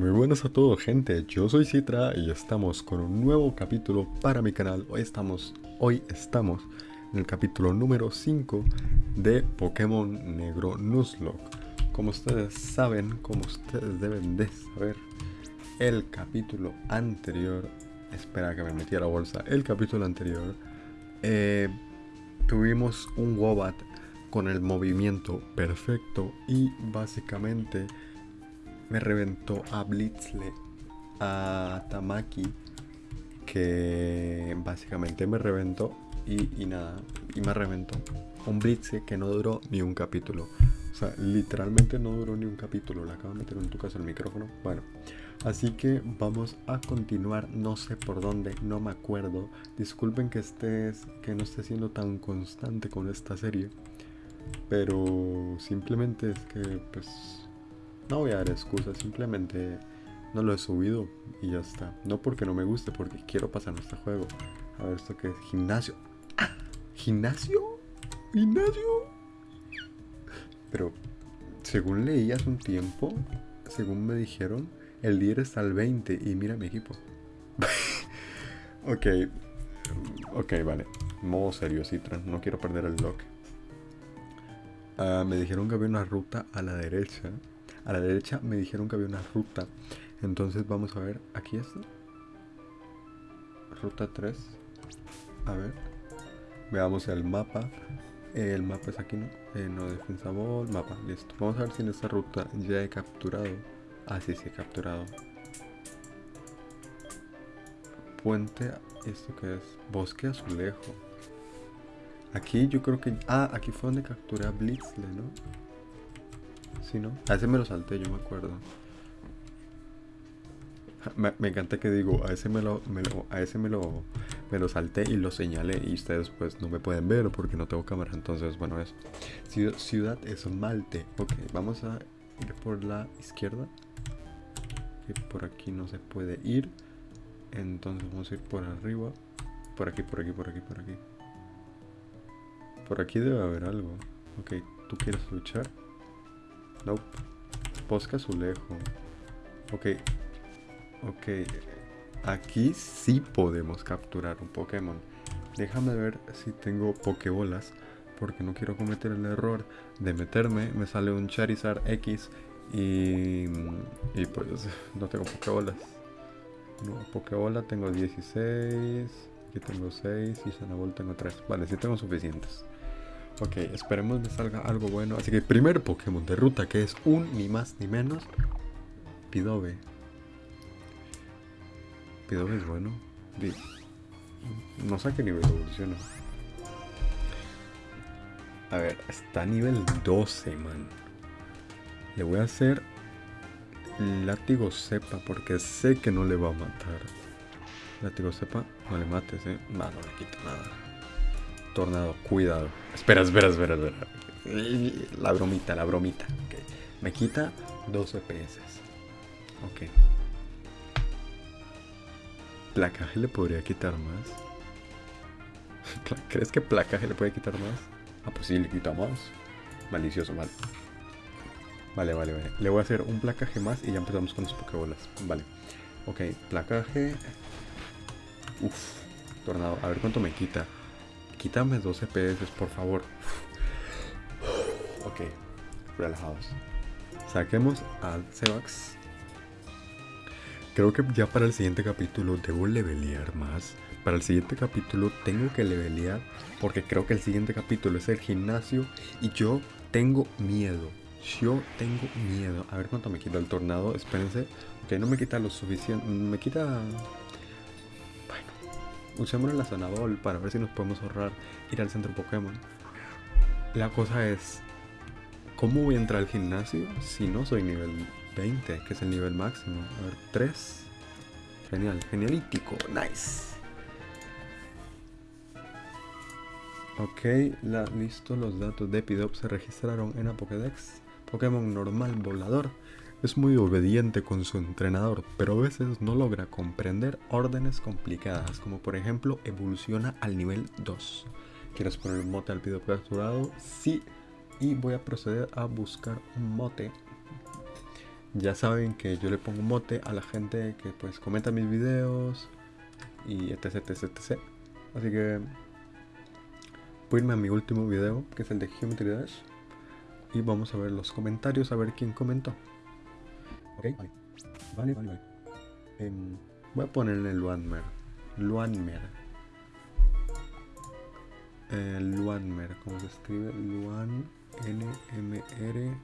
muy buenas a todos gente, yo soy Citra y estamos con un nuevo capítulo para mi canal. Hoy estamos, hoy estamos en el capítulo número 5 de Pokémon Negro Nuzlocke. Como ustedes saben, como ustedes deben de saber, el capítulo anterior, espera que me metí a la bolsa, el capítulo anterior, eh, tuvimos un Wobat con el movimiento perfecto y básicamente me reventó a Blitzle, a Tamaki, que básicamente me reventó y, nada, y me reventó. Un Blitzle que no duró ni un capítulo. O sea, literalmente no duró ni un capítulo. Le acabo de meter en tu casa el micrófono. Bueno, así que vamos a continuar. No sé por dónde, no me acuerdo. Disculpen que estés, que no esté siendo tan constante con esta serie. Pero simplemente es que, pues, no voy a dar excusas, simplemente no lo he subido y ya está. No porque no me guste, porque quiero pasar este juego. A ver, esto que es gimnasio. ¡Ah! ¿Gimnasio? ¿Gimnasio? Pero, según leí hace un tiempo, según me dijeron, el líder está al 20 y mira mi equipo. ok, ok, vale. Modo serio, Citran. No quiero perder el lock. Ah, me dijeron que había una ruta a la derecha a la derecha me dijeron que había una ruta. Entonces vamos a ver. Aquí está. Ruta 3. A ver. Veamos el mapa. El mapa es aquí, ¿no? Eh, no, defensa ball, mapa, listo. Vamos a ver si en esta ruta ya he capturado. Ah, sí, sí, he capturado. Puente, ¿esto qué es? Bosque azulejo. Aquí yo creo que... Ah, aquí fue donde capturé a Blitzle, ¿no? ¿No? A ese me lo salté, yo me acuerdo. Me, encanta que digo, a ese me lo, a ese me lo, me lo salté y lo señalé y ustedes pues no me pueden ver porque no tengo cámara, entonces bueno eso. Ciudad, ciudad es Malte. Ok, vamos a ir por la izquierda. Que por aquí no se puede ir. Entonces vamos a ir por arriba. Por aquí, por aquí, por aquí, por aquí. Por aquí debe haber algo. Ok, ¿tú quieres luchar? Nope. Bosque azulejo. Ok. Ok. Aquí sí podemos capturar un Pokémon. Déjame ver si tengo Pokébolas. Porque no quiero cometer el error de meterme. Me sale un Charizard X. Y, y pues no tengo Pokébolas. No, Pokébola tengo 16. Aquí tengo 6. Y Sanabol tengo 3. Vale, sí tengo suficientes. Ok, esperemos me salga algo bueno. Así que primer Pokémon de ruta, que es un ni más ni menos. Pidove. Pidove es bueno. No sé a qué nivel evoluciona. A ver, está a nivel 12, man. Le voy a hacer látigo cepa porque sé que no le va a matar. Látigo cepa, no le mates, eh. No, no le quita nada. Tornado, cuidado. Espera, espera, espera, espera. La bromita, la bromita. Me quita 12 PS. Ok. ¿Placaje le podría quitar más? ¿Crees que placaje le puede quitar más? Ah, pues sí, le quita más. Malicioso, vale. Vale, vale, vale. Le voy a hacer un placaje más y ya empezamos con los pokebolas. Vale. Ok, placaje. Uf, tornado. A ver cuánto me quita. Quítame 12 PS, por favor. Ok, relajados. Saquemos a Sebax. Creo que ya para el siguiente capítulo debo levelear más. Para el siguiente capítulo tengo que levelear porque creo que el siguiente capítulo es el gimnasio y yo tengo miedo. Yo tengo miedo. A ver cuánto me quita el tornado. Espérense. Ok, no me quita lo suficiente. Me quita usemos la Zanabol para ver si nos podemos ahorrar ir al centro Pokémon. La cosa es, ¿cómo voy a entrar al gimnasio si no soy nivel 20, que es el nivel máximo? A ver, 3. Genial, genialítico, nice. Ok, listo, los datos de Pidop se registraron en la Pokédex. Pokémon normal volador. Es muy obediente con su entrenador, pero a veces no logra comprender órdenes complicadas, como por ejemplo evoluciona al nivel 2. ¿Quieres poner un mote al pido capturado? Sí. Y voy a proceder a buscar un mote. Ya saben que yo le pongo mote a la gente que pues comenta mis videos y etc, etc, etc. Así que voy a a mi último video, que es el de Geometry Dash. Y vamos a ver los comentarios, a ver quién comentó. Ok, vale. Vale, vale. Em, voy a ponerle Luanmer. Luanmer. Eh, Luanmer, ¿cómo se escribe? Luan N-M-R-E-R.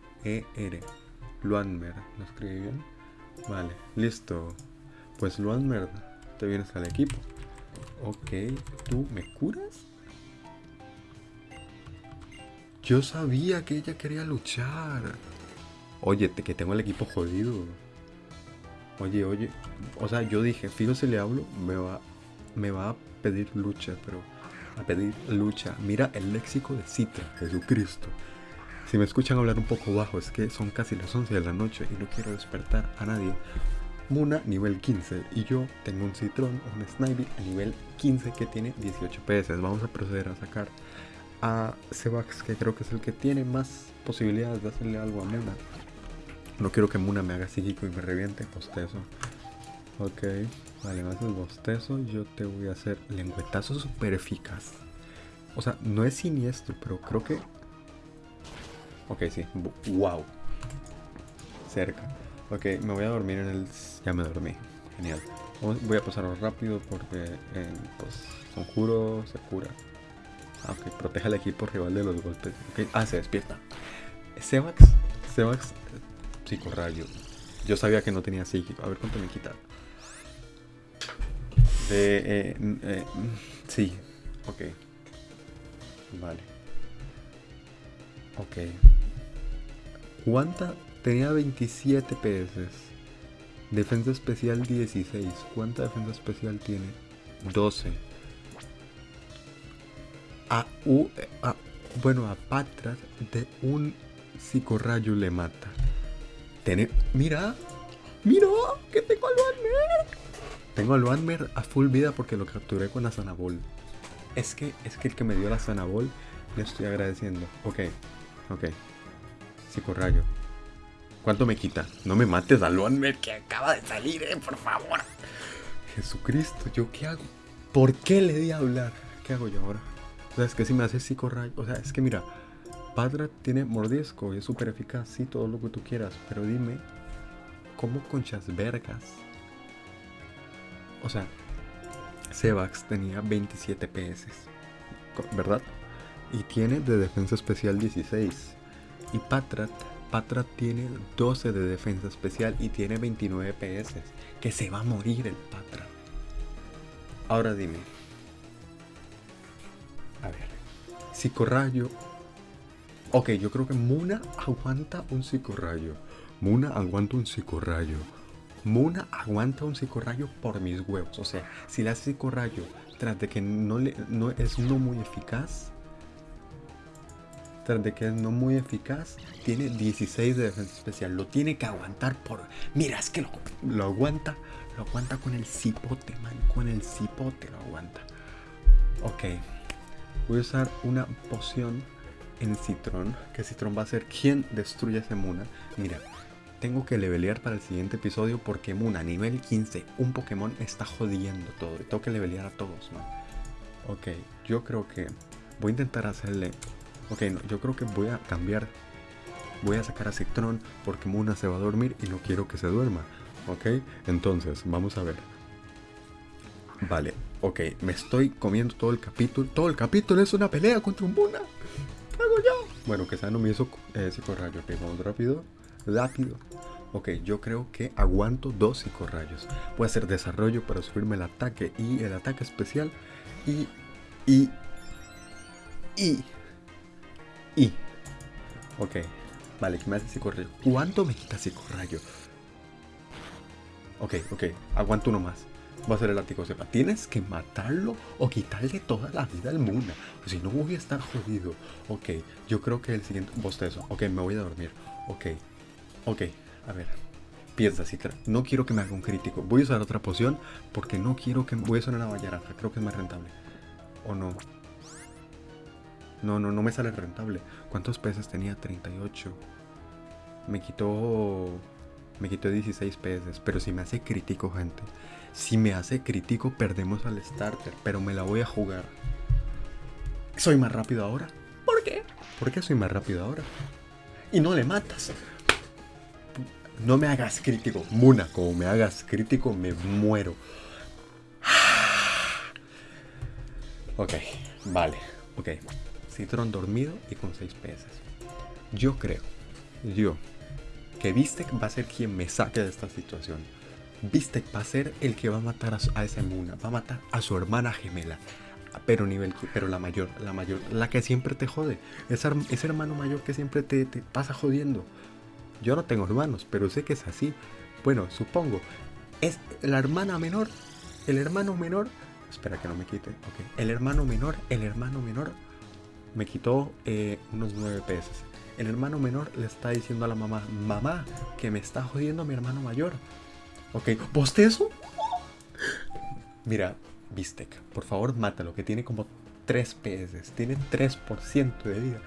Luanmer, ¿lo escribí bien? Vale, listo. Pues Luanmer, te vienes al equipo. Ok, ¿tú me curas? Yo sabía que ella quería luchar. Oye, que tengo el equipo jodido. Oye, oye. O sea, yo dije, fijo si le hablo, me va, me va a pedir lucha, pero a pedir lucha. Mira el léxico de Citra, Jesucristo. Si me escuchan hablar un poco bajo, es que son casi las 11 de la noche y no quiero despertar a nadie. Muna nivel 15 y yo tengo un Citron, un Snivy a nivel 15 que tiene 18 PS. Vamos a proceder a sacar a Sebax, que creo que es el que tiene más posibilidades de hacerle algo a Muna. No quiero que Muna me haga psíquico y me reviente, bostezo. Ok, vale, me haces bostezo. Yo te voy a hacer lengüetazo super eficaz. O sea, no es siniestro, pero creo que... Ok, sí. Wow. Cerca. Ok, me voy a dormir en el... Ya me dormí. Genial. Voy a pasarlo rápido porque, eh, pues, conjuro, se cura. Ah, ok, protege al equipo rival de los golpes. Okay. Ah, se despierta. Sebax, Sebax, psicorrayo. Yo sabía que no tenía psíquico. A ver cuánto me quita. De, eh, eh, sí, ok. Vale. Ok. ¿Cuánta? Tenía 27 PS. Defensa especial 16. ¿Cuánta defensa especial tiene? 12 a, U, a bueno, a Patras de un psicorrayo le mata. Tiene, mira, mira, que tengo al Luanmer. Tengo al Luanmer a full vida porque lo capturé con la Zanabol. Es que, es que el que me dio la Zanabol le estoy agradeciendo. Ok, ok. Psicorrayo. ¿Cuánto me quita? No me mates a Luanmer que acaba de salir, eh, por favor. Jesucristo, ¿yo qué hago? ¿Por qué le di a hablar? ¿Qué hago yo ahora? O sea, es que si me hace psicorrayo. O sea, es que mira, Padra tiene mordisco y es súper eficaz, sí, todo lo que tú quieras. Pero dime, ¿cómo conchas vergas? O sea, Sebax tenía 27 PS, ¿verdad? Y tiene de defensa especial 16. Y Patrat, Patrat tiene 12 de defensa especial y tiene 29 PS. Que se va a morir el Patrat. Ahora dime, a ver. Psicorrayo. Ok, yo creo que Muna aguanta un psicorrayo. Muna aguanta un psicorrayo. Muna aguanta un psicorrayo por mis huevos. O sea, si hace psicorrayo tras de que no, le, no es no muy eficaz. Tras de que es no muy eficaz, tiene 16 de defensa especial. Lo tiene que aguantar por... Mira, es que lo, lo aguanta. Lo aguanta con el cipote, man. Con el cipote lo aguanta. Ok voy a usar una poción en Citron, que Citron va a ser quien destruya ese Muna. Mira, tengo que levelear para el siguiente episodio porque Muna, nivel 15, un Pokémon está jodiendo todo. Y tengo que levelear a todos, man. Ok, yo creo que voy a intentar hacerle... Ok, no, yo creo que voy a cambiar. Voy a sacar a Citron porque Muna se va a dormir y no quiero que se duerma. Ok, entonces, vamos a ver. Vale, ok, me estoy comiendo todo el capítulo. Todo el capítulo es una pelea contra un Muna. ¿Qué? Bueno, que sea no me hizo eh, psicorrayo. Ok, vamos rápido. Rápido. Ok, yo creo que aguanto dos psicorrayos. A hacer desarrollo para subirme el ataque y el ataque especial. Y. Y. Y. Y. Ok. Vale, que me hace psicorrayo. ¿Cuánto me quita psicorrayo? Ok, ok. Aguanto uno más va a ser el látigo sepa. Tienes que matarlo o quitarle toda la vida al Muna. Pues si no voy a estar jodido. Ok, yo creo que el siguiente bostezo. Ok, me voy a dormir. Ok, ok, a ver. Piensa, Citra. No quiero que me haga un crítico. Voy a usar otra poción porque no quiero que... Voy a usar una naranja. Creo que es más rentable. ¿O no? No, no, no me sale rentable. ¿Cuántos peces tenía? 38. Me quitó Me quitó 16 PS. Pero si me hace crítico, gente. Si me hace crítico, perdemos al starter. Pero me la voy a jugar. ¿Soy más rápido ahora? ¿Por qué? ¿Por qué soy más rápido ahora? Y no le matas. No me hagas crítico. Muna, como me hagas crítico, me muero. Ok, vale. Ok. Citron dormido y con 6 PS. Yo creo, yo, que Vistek va a ser quien me saque de esta situación. Vistek va a ser el que va a matar a, esa Muna. Va a matar a su hermana gemela pero nivel pero la mayor la mayor la que siempre te jode ese, ese hermano mayor que siempre te, te, pasa jodiendo yo no tengo hermanos pero sé que es así bueno supongo es la hermana menor el hermano menor espera que no me quite okay. el hermano menor el hermano menor me quitó eh, unos 9 pesos el hermano menor le está diciendo a la mamá mamá que me está jodiendo mi hermano mayor ok ¿postezo? mira Bistec, por favor mátalo, que tiene como 3 PS, tiene 3% de vida.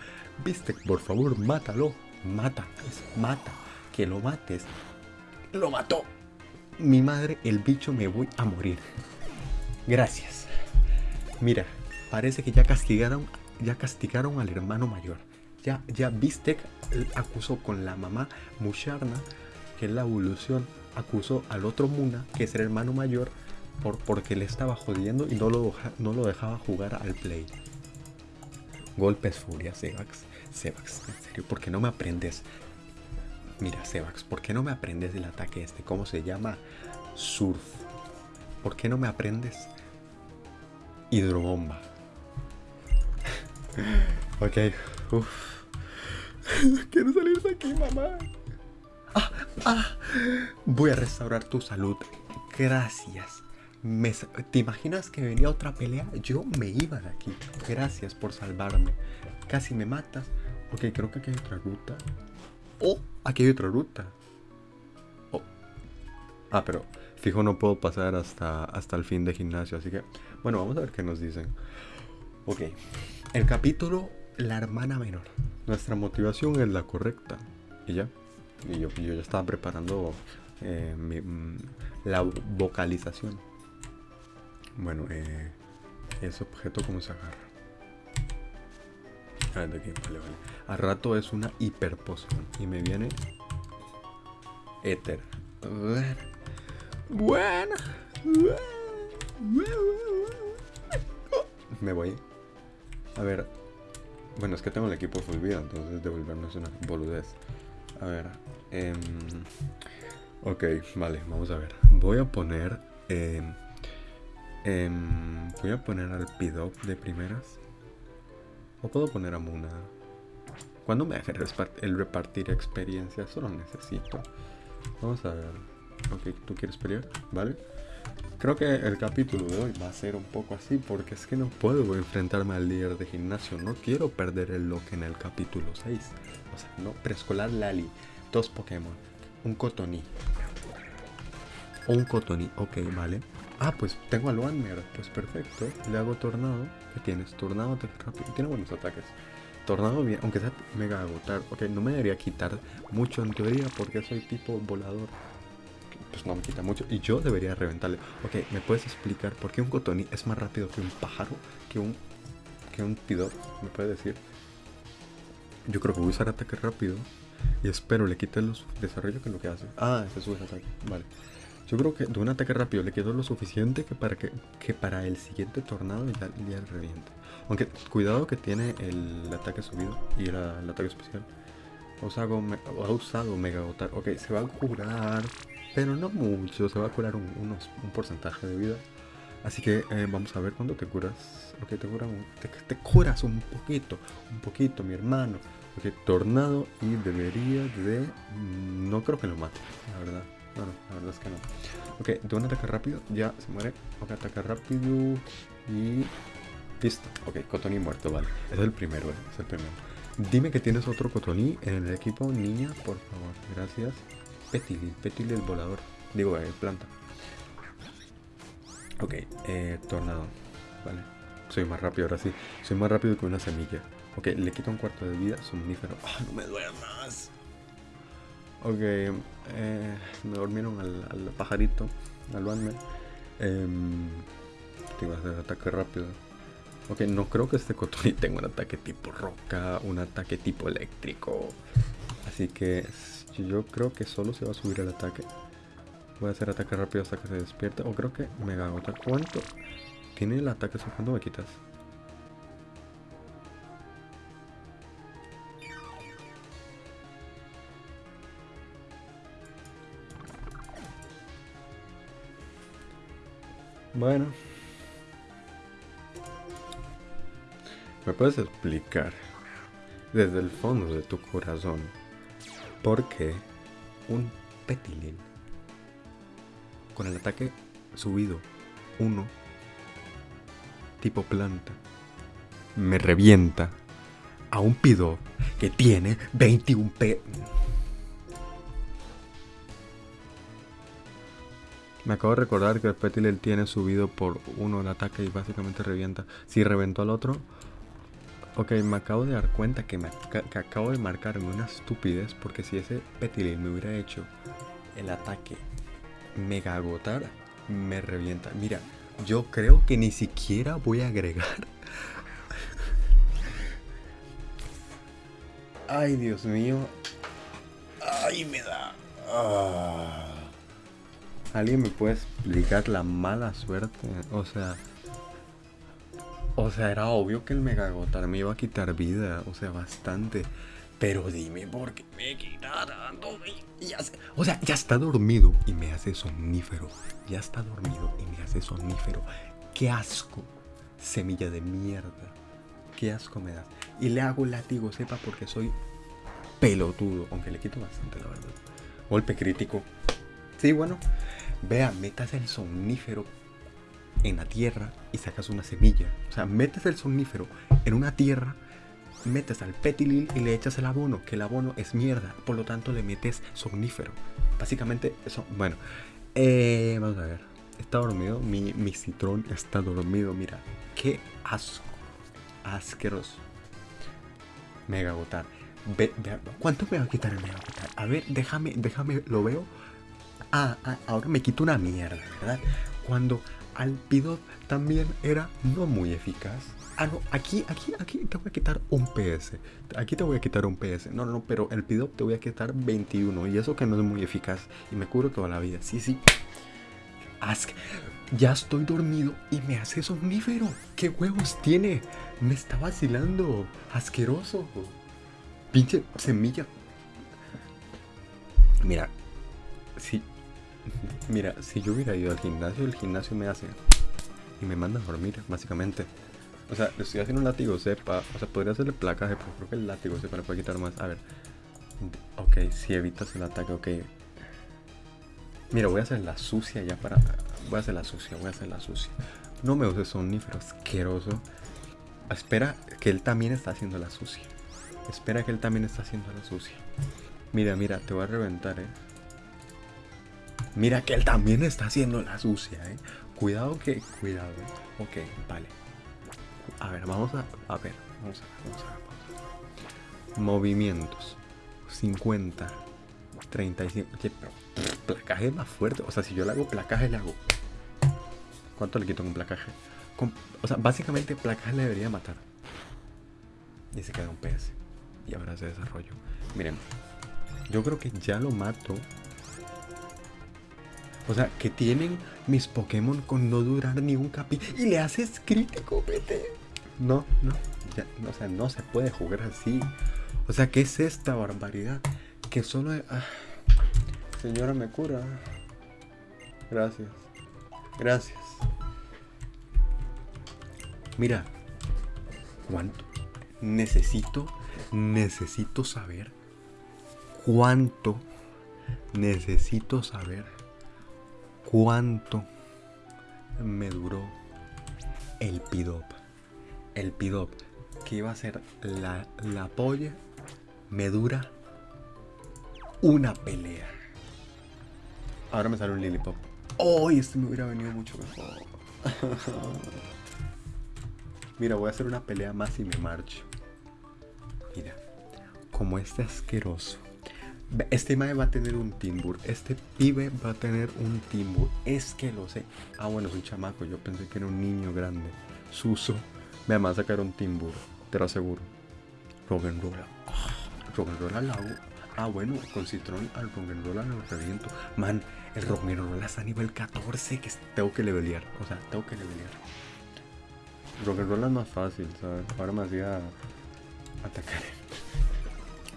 Bistec, por favor, mátalo. Mata, mata, que lo mates. Lo mató. Mi madre, el bicho, me voy a morir. Gracias. Mira, parece que ya castigaron, ya castigaron al hermano mayor. Ya, ya Bistec acusó con la mamá Musharna, que es la evolución, acusó al otro Muna, que es el hermano mayor, por, porque le estaba jodiendo y no lo, no lo dejaba jugar al play. Golpes furia, Sebax. Sebax, en serio, ¿por qué no me aprendes? Mira, Sebax, ¿por qué no me aprendes el ataque este? ¿Cómo se llama? Surf. ¿Por qué no me aprendes? Hidrobomba. ok, uff. Quiero salir de aquí, mamá. Voy a restaurar tu salud. Gracias. ¿Te imaginas que venía otra pelea? Yo me iba de aquí. Gracias por salvarme. Casi me matas. Ok, creo que aquí hay otra ruta. Oh, aquí hay otra ruta. Oh. Ah, pero fijo no puedo pasar hasta, hasta el fin de gimnasio. Así que, bueno, vamos a ver qué nos dicen. Ok, el capítulo La hermana menor. Nuestra motivación es la correcta. Y ya. Y yo, yo ya estaba preparando eh, mm, la vocalización. Bueno, eh, ese objeto cómo se agarra. A ver, de aquí, vale, vale. A rato es una hiperpoción y me viene éter. Bueno. Me voy. A ver. Bueno, es que tengo el equipo full vida, entonces devolvernos una boludez. A ver. Eh, ok, vale, vamos a ver. Voy a poner... Eh, Eh, voy a poner al Pidop de primeras. O puedo poner a Muna. Cuando me deje el repartir experiencia, solo necesito. Vamos a ver. Ok, ¿tú quieres pelear? ¿Vale? Creo que el capítulo de hoy va a ser un poco así porque es que no puedo enfrentarme al líder de gimnasio. No quiero perder el lock en el capítulo 6. O sea, no, preescolar Lali. Dos Pokémon. Un Cotoní. Un Cotoní. Ok, vale. Ah, pues tengo al Wanmer. Pues perfecto. Le hago tornado. ¿Qué tienes? Tornado, rápido. Tiene buenos ataques. Tornado bien, aunque sea mega agotar. Ok, no me debería quitar mucho en teoría porque soy tipo volador. Pues no me quita mucho. Y yo debería reventarle. Ok, ¿me puedes explicar por qué un Cotoní es más rápido que un pájaro? Que un, que un Pidot. ¿Me puedes decir? Yo creo que voy a usar ataque rápido. Y espero le quite los desarrollo que lo que hace. Ah, ese es su ataque. Vale. Yo creo que de un ataque rápido le quedó lo suficiente que para que, que para el siguiente tornado ya, ya reviente. Aunque cuidado que tiene el ataque subido y el, el ataque especial. Ha usado, ha usado Mega Gotar. Ok, se va a curar, pero no mucho. Se va a curar un, unos, un porcentaje de vida. Así que eh, vamos a ver cuándo te curas. Ok, te, cura un, te, te, curas un poquito, un poquito, mi hermano. Ok, tornado y debería de... No creo que lo mate, la verdad. No, no, la verdad es que no. Ok, de un ataque rápido, ya se muere. Ok, ataque rápido y... Listo. Ok, Cotoní muerto, vale. Es el primero, eh, es el primero. Dime que tienes otro Cotoní en el equipo, niña, por favor. Gracias. Petili, Petili el volador. Digo, eh, planta. Ok, eh, tornado. Vale. Soy más rápido ahora sí. Soy más rápido que una semilla. Ok, le quito un cuarto de vida. Somnífero. ¡Ah, no me duermas! Ok, eh, me durmieron al, pajarito, al Batman. Eh, te a ataque rápido. Ok, no creo que este Cotoni tenga un ataque tipo roca, un ataque tipo eléctrico. Así que yo creo que solo se va a subir el ataque. Voy a hacer ataque rápido hasta que se despierte. O creo que me va a agotar. ¿Cuánto tiene el ataque? ¿Cuánto me quitas? Bueno. ¿Me puedes explicar desde el fondo de tu corazón por qué un petilín con el ataque subido 1 tipo planta me revienta a un pido que tiene 21 p Me acabo de recordar que el Petilil tiene subido por uno el ataque y básicamente revienta. Si reventó al otro. Ok, me acabo de dar cuenta que, me, que acabo de marcarme una estupidez porque si ese Petilil me hubiera hecho el ataque mega agotar, me revienta. Mira, yo creo que ni siquiera voy a agregar. Ay, Dios mío. Ay, me da. Ah. ¿Alguien me puede explicar la mala suerte? O sea... O sea, era obvio que el megagotar me iba a quitar vida. O sea, bastante. Pero dime por qué me quita tanto. o sea, ya está dormido y me hace somnífero. Ya está dormido y me hace somnífero. ¡Qué asco! Semilla de mierda. ¡Qué asco me da! Y le hago látigo, sepa, porque soy pelotudo. Aunque le quito bastante, la verdad. Golpe crítico. Sí, bueno. Vea, metas el somnífero en la tierra y sacas una semilla. O sea, metes el somnífero en una tierra, metes al petilil y le echas el abono, que el abono es mierda. Por lo tanto, le metes somnífero. Básicamente, eso. Bueno, eh, vamos a ver. Está dormido. Mi, mi citrón está dormido. Mira, qué asco. Asqueroso. Mega agotar. ¿Cuánto me va a quitar el mega agotar? A ver, déjame, déjame, lo veo ah, ah, ahora me quito una mierda, ¿verdad? Cuando Alpidot también era no muy eficaz. Ah, no, aquí, aquí, aquí te voy a quitar un PS. Aquí te voy a quitar un PS. No, no, pero el Pidop te voy a quitar 21. Y eso que no es muy eficaz. Y me cubro toda la vida. Sí, sí. Ask. Ya estoy dormido y me hace somnífero. ¿Qué huevos tiene? Me está vacilando. Asqueroso. Pinche semilla. Mira, sí, Mira, si yo hubiera ido al gimnasio, el gimnasio me hace y me manda a dormir, básicamente. O sea, le estoy haciendo un látigo sepa. O sea, podría hacerle placaje, pero creo que el látigo sepa le puede quitar más. A ver. Ok, si evitas el ataque, ok. Mira, voy a hacer la sucia ya para. Voy a hacer la sucia, voy a hacer la sucia. No me uses sonífero asqueroso. Espera que él también está haciendo la sucia. Espera que él también está haciendo la sucia. Mira, mira, te voy a reventar, eh. Mira que él también está haciendo la sucia, ¿eh? Cuidado que... Cuidado, ¿eh? Ok, vale. A ver, vamos a... A ver, vamos a ver, vamos a ver. Movimientos. 50. 35. Oye, pero... Placaje más fuerte. O sea, si yo le hago placaje, le hago... ¿Cuánto le quito con placaje? o sea, básicamente placaje le debería matar. Y se queda un PS. Y ahora se desarrollo. Miren, yo creo que ya lo mato o sea, que tienen mis Pokémon con no durar ni un capi. Y le haces crítico, vete. No, no, ya, o sea, no se puede jugar así. O sea, ¿qué es esta barbaridad? Que solo... Ah, señora, me cura. Gracias. Gracias. Mira, ¿cuánto? Necesito, necesito saber cuánto necesito saber cuánto me duró el pidop. El pidop que iba a ser la, la polla me dura una pelea. Ahora me sale un Lilipop. ¡Oh! Este me hubiera venido mucho mejor. Mira, voy a hacer una pelea más y me marcho. Mira, como este asqueroso Este mae va a tener un Timbur. Este pibe va a tener un Timbur. Es que lo sé. Ah, bueno, es un chamaco. Yo pensé que era un niño grande. Suso. Me va a sacar un Timbur. Te lo aseguro. Rock and roll. Oh, rock and. Ah, bueno, con Citrón al rock and roll lo reviento. Man, el rock está a nivel 14 que tengo que levelear. O sea, tengo que levelear. Rock es más fácil, ¿sabes? Ahora me hacía atacar.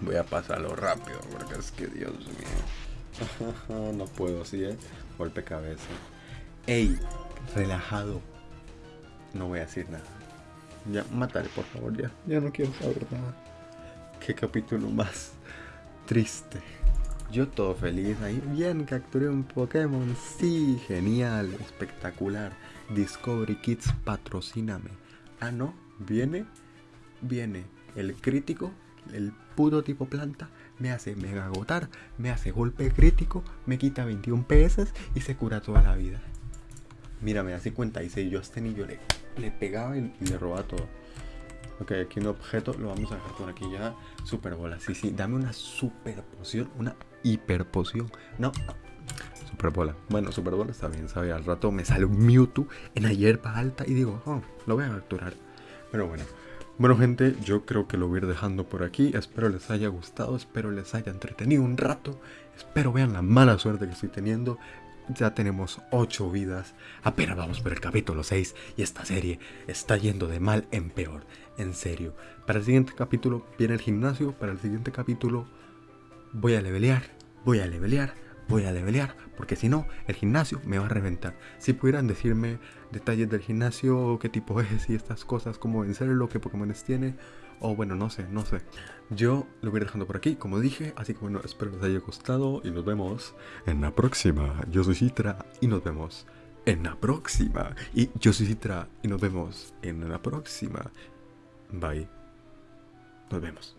Voy a pasarlo rápido porque es que Dios mío. no puedo así, ¿eh? Golpe cabeza. Ey, relajado. No voy a decir nada. Ya, mataré, por favor, ya. Ya no quiero saber nada. Qué capítulo más triste. Yo todo feliz ahí. Bien, capturé un Pokémon. Sí, genial, espectacular. Discovery Kids, patrocíname. Ah, no, viene, viene el crítico el puto tipo planta me hace mega agotar, me hace golpe crítico, me quita 21 PS y se cura toda la vida. Mira, me da 56, yo a este niño le, le pegaba y, le robaba todo. Ok, aquí un objeto, lo vamos a dejar por aquí ya. Super bola, sí, sí, dame una super poción, una hiper poción. No, super bola. Bueno, super bola está bien, sabe. Al rato me sale un Mewtwo en la hierba alta y digo, oh, lo voy a capturar. Pero bueno, bueno gente, yo creo que lo voy a ir dejando por aquí, espero les haya gustado, espero les haya entretenido un rato, espero vean la mala suerte que estoy teniendo, ya tenemos 8 vidas, apenas vamos por el capítulo 6 y esta serie está yendo de mal en peor, en serio. Para el siguiente capítulo viene el gimnasio, para el siguiente capítulo voy a levelear, voy a levelear, voy a levelear, porque si no, el gimnasio me va a reventar. Si pudieran decirme detalles del gimnasio, qué tipo es y estas cosas, cómo vencerlo, qué Pokémon tiene, o bueno, no sé, no sé. Yo lo voy dejando por aquí, como dije, así que bueno, espero les haya gustado y nos vemos en la próxima. Yo soy Citra y nos vemos en la próxima. Y yo soy Citra y nos vemos en la próxima. Bye. Nos vemos.